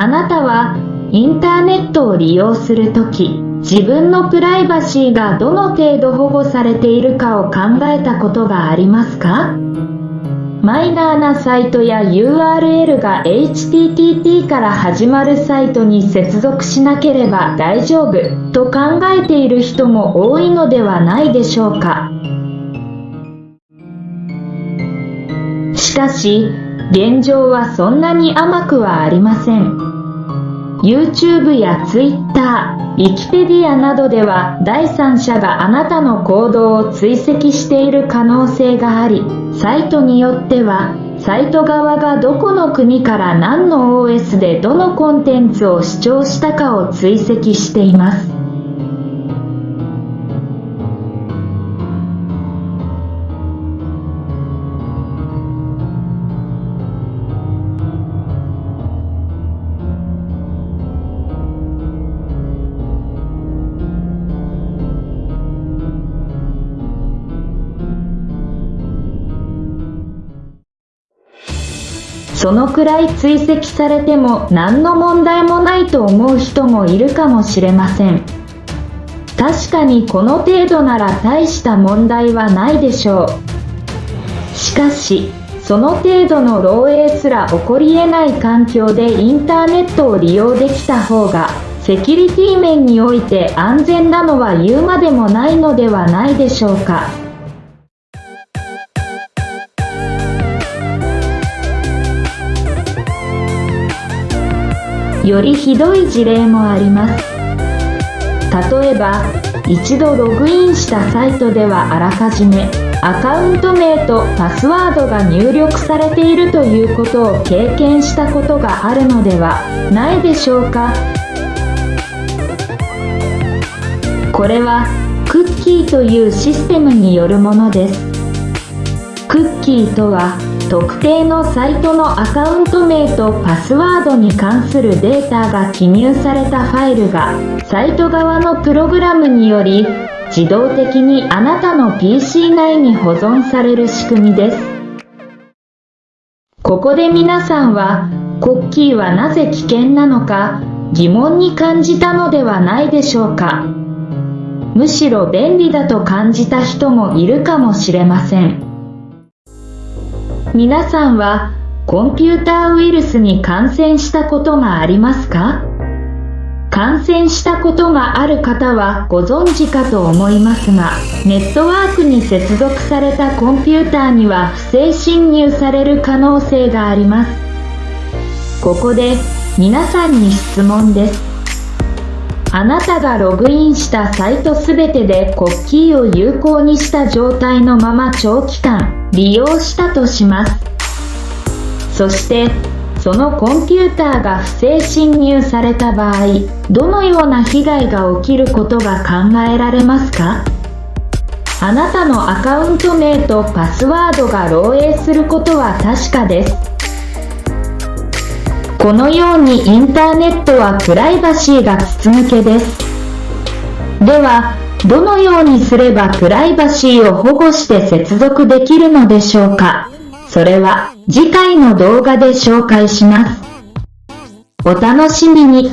あなたはインターネットを利用するとき、自分のプライバシーがどの程度保護されているかを考えたことがありますか？マイナーなサイトや URL が HTTP から始まるサイトに接続しなければ大丈夫と考えている人も多いのではないでしょうか？しかし現状はそんなに甘くはありません。YouTube や Twitter、Wikipedia などでは第三者があなたの行動を追跡している可能性がありサイトによってはサイト側がどこの国から何の OS でどのコンテンツを視聴したかを追跡しています。そのくらい追跡されても何の問題もないと思う人もいるかもしれません。確かにこの程度なら大した問題はないでしょう。しかしその程度の漏洩すら起こり得ない環境でインターネットを利用できた方がセキュリティ面において安全なのは言うまでもないのではないでしょうか。よりひどい事例もあります。例えば一度ログインしたサイトではあらかじめアカウント名とパスワードが入力されているということを経験したことがあるのではないでしょうか。これはクッキーというシステムによるものです。クッキーとは特定のサイトのアカウント名とパスワードに関するデータが記入されたファイルがサイト側のプログラムにより自動的にあなたの PC 内に保存される仕組みです。ここで皆さんはコッキーはなぜ危険なのか疑問に感じたのではないでしょうか。むしろ便利だと感じた人もいるかもしれません。皆さんはコンピューターウイルスに感染したことがありますか？感染したことがある方はご存知かと思いますがネットワークに接続されたコンピューターには不正侵入される可能性があります。ここで皆さんに質問です。あなたがログインしたサイトすべてでコッキーを有効にした状態のまま長期間。利用したとします。そしてそのコンピューターが不正侵入された場合どのような被害が起きることが考えられますか？あなたのアカウント名とパスワードが漏洩することは確かです。このようにインターネットはプライバシーが筒抜けです。ではどのようにすればプライバシーを保護して接続できるのでしょうか？それは次回の動画で紹介します。お楽しみに。